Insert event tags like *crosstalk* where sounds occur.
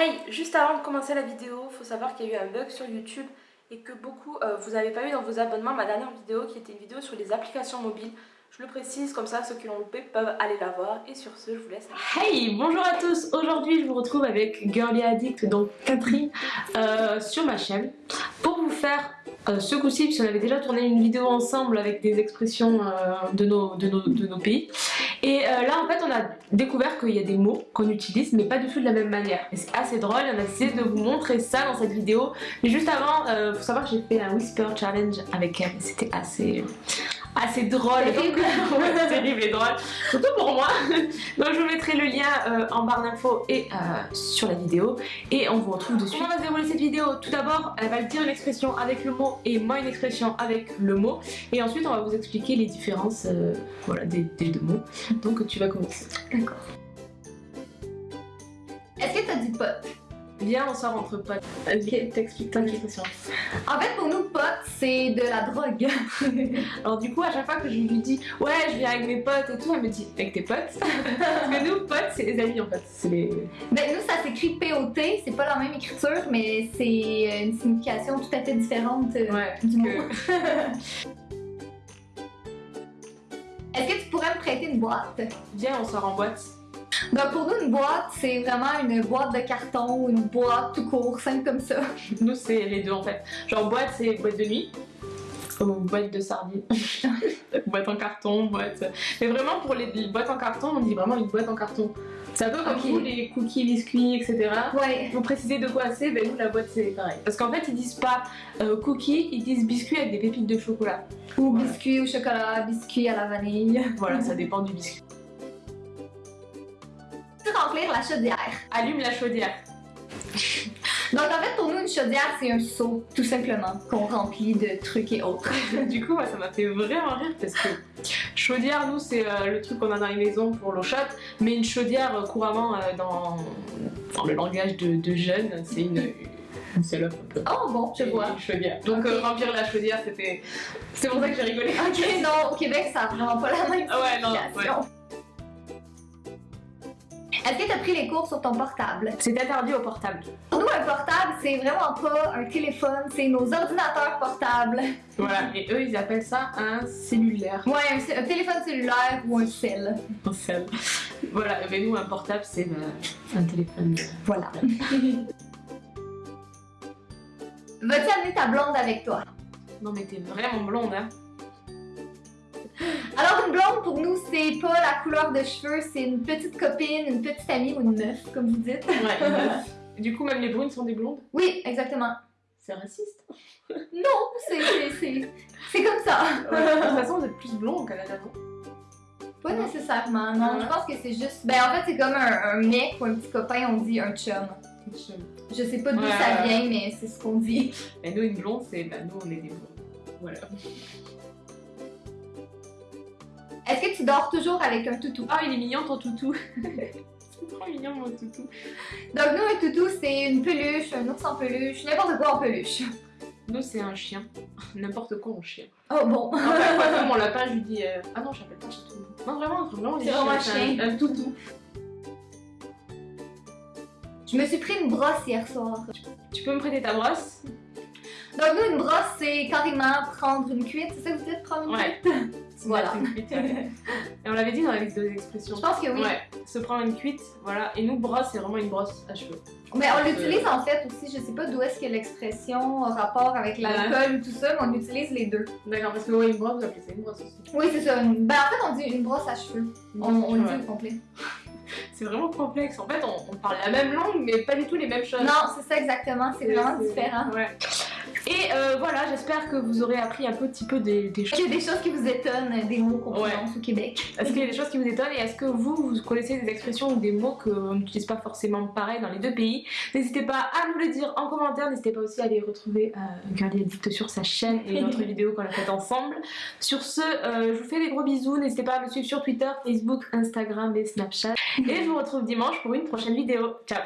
Hey, juste avant de commencer la vidéo, faut savoir qu'il y a eu un bug sur YouTube et que beaucoup, euh, vous n'avez pas eu dans vos abonnements ma dernière vidéo qui était une vidéo sur les applications mobiles. Je le précise, comme ça ceux qui l'ont loupé peuvent aller la voir. Et sur ce, je vous laisse. Hey, bonjour à tous Aujourd'hui, je vous retrouve avec Girly Addict, donc Catherine, euh, sur ma chaîne pour vous faire euh, ce coup-ci, puisqu'on avait déjà tourné une vidéo ensemble avec des expressions de, nos, de, nos, de nos pays. Et euh, là en fait on a découvert qu'il y a des mots qu'on utilise mais pas du tout de la même manière. Et c'est assez drôle, on a décidé de vous montrer ça dans cette vidéo. Mais juste avant, euh, faut savoir que j'ai fait un Whisper Challenge avec elle, c'était assez assez drôle. Terrible. *laughs* terrible et drôle. Surtout pour moi. Donc je vous mettrai le lien euh, en barre d'infos et euh, sur la vidéo. Et on vous retrouve dessus. Comment on va dérouler cette vidéo? Tout d'abord, elle va dire une expression avec le mot et moi une expression avec le mot. Et ensuite, on va vous expliquer les différences euh, voilà, des, deux mots. Donc tu vas commencer. D'accord. Est-ce que t'as dit pote Viens, on sort entre potes. Ok, t'expliques ton expression. En fait, pour nous, potes, c'est de la drogue. *laughs* Alors du coup, à chaque fois que je lui dis « Ouais, je viens avec mes potes et tout », elle me dit « Avec tes potes ?» Parce que nous, potes, c'est les amis en fait. Les... Ben nous, ça s'écrit P-O-T, c'est pas la même écriture, mais c'est une signification tout à fait différente euh, ouais, du mot. que- *laughs* Est-ce que tu pourrais me prêter une boîte? Viens, on sort en boîte. Ben pour nous, une boîte, c'est vraiment une boîte de carton ou une boîte tout court, simple comme ça. *laughs* Nous, c'est les deux en fait. Genre boîte, c'est boîte de nuit. Ou boîte de sardines. *laughs* boîte en carton, boîte... Mais vraiment, pour les, les boîtes en carton, on dit vraiment une boîte en carton. C'est un peu comme Ok. vous, les cookies, biscuits, etc. Ouais. Vous précisez de quoi c'est, ben nous la boîte c'est pareil. Parce qu'en fait ils disent pas euh, cookies, ils disent biscuits avec des pépites de chocolat. Ou Voilà. biscuit au chocolat, biscuit à la vanille. Voilà, ça *laughs* dépend du biscuit. Remplir la chaudière. Allume la chaudière. *laughs* Donc en fait, pour nous, une chaudière, c'est un seau, tout simplement, qu'on remplit de trucs et autres. *laughs* du coup, ça m'a fait vraiment rire parce que chaudière, nous, c'est euh, le truc qu'on a dans les maisons pour l'eau chaude, mais une chaudière, euh, couramment, euh, dans, dans le langage de, de jeunes, c'est une, une salope un peu. Oh bon, je vois. Chaudière. Donc, euh, remplir la chaudière, c'était. C'est pour ça que j'ai rigolé. Ok, non, au Québec, ça a vraiment pas la même ouais, non, signification. Est-ce que tu as pris les cours sur ton portable? C'est interdit au portable. Pour nous, un portable, c'est vraiment pas un téléphone, c'est nos ordinateurs portables. Voilà, et eux, ils appellent ça un cellulaire. Ouais, un, un téléphone cellulaire ou un cell. Un cell. Voilà, mais nous, un portable, c'est euh, un téléphone. Voilà. Vas-tu amener ta blonde avec toi? Non, mais t'es vraiment blonde, hein. Alors, une blonde, pour nous, c'est pas la couleur de cheveux, c'est une petite copine, une petite amie ou une meuf, comme vous dites. Ouais, une meuf. *laughs* Du coup, même les brunes sont des blondes? Oui, exactement. C'est raciste. Non, c'est c'est- c'est- c'est comme ça. de toute façon, vous êtes plus blond au Canada, non? Pas nécessairement, non. Ouais. Je pense que c'est juste. Ben, en fait, c'est comme un, un mec ou un petit copain, on dit un chum. Je sais pas d'où Ouais, ça vient, mais c'est ce qu'on dit. Mais nous, une blonde, c'est. Bah, nous, on est des blondes. Voilà. Est-ce que tu dors toujours avec un toutou? Ah, il est mignon ton toutou. *laughs* c'est trop mignon mon toutou. Donc, nous, un toutou, c'est une peluche, un ours en peluche, n'importe quoi en peluche. Nous, c'est un chien. N'importe quoi en chien. Oh bon. Comme *laughs* mon lapin, je lui dis. euh, Ah non, j'appelle pas toutou. Non, vraiment, vraiment, C'est vraiment un chien. Un, un toutou. Je me suis pris une brosse hier soir. Tu peux me prêter ta brosse? Donc, nous, une brosse, c'est carrément prendre une cuite. C'est ça que vous dites, prendre une Ouais. cuite? *laughs* Voilà. Une cuite, ouais. *laughs* Et on l'avait dit dans la liste des expressions. Je pense que oui. Ouais, se prendre une cuite, voilà. Et nous, brosse, c'est vraiment une brosse à cheveux. Mais on l'utilise en fait aussi, je sais pas d'où est-ce que l'expression a rapport avec l'alcool ou tout ça, mais on utilise les deux. D'accord, parce que ouais, une brosse, vous appelez ça une brosse aussi. Oui, c'est ça. une- Ben, en fait, on dit une brosse à cheveux. On, on le dit au complet. *laughs* C'est vraiment complexe. En fait, on, on parle la même langue, mais pas du tout les mêmes choses. Non, c'est ça exactement, c'est vraiment différent. Ouais. Et euh, voilà, j'espère que vous aurez appris un petit peu des, des Est-ce choses. qu'il y a des choses qui vous étonnent, des mots qu'on Ouais. prononce au Québec? Est-ce qu'il y a des choses qui vous étonnent et est-ce que vous, vous connaissez des expressions ou des mots qu'on n'utilise pas forcément pareil dans les deux pays? N'hésitez pas à nous le dire en commentaire, n'hésitez pas aussi à aller retrouver euh, Girly Addict sur sa chaîne et notre *laughs* vidéo qu'on a faite ensemble. Sur ce, euh, je vous fais des gros bisous, n'hésitez pas à me suivre sur Twitter, Facebook, Instagram et Snapchat. Et je vous retrouve dimanche pour une prochaine vidéo. Ciao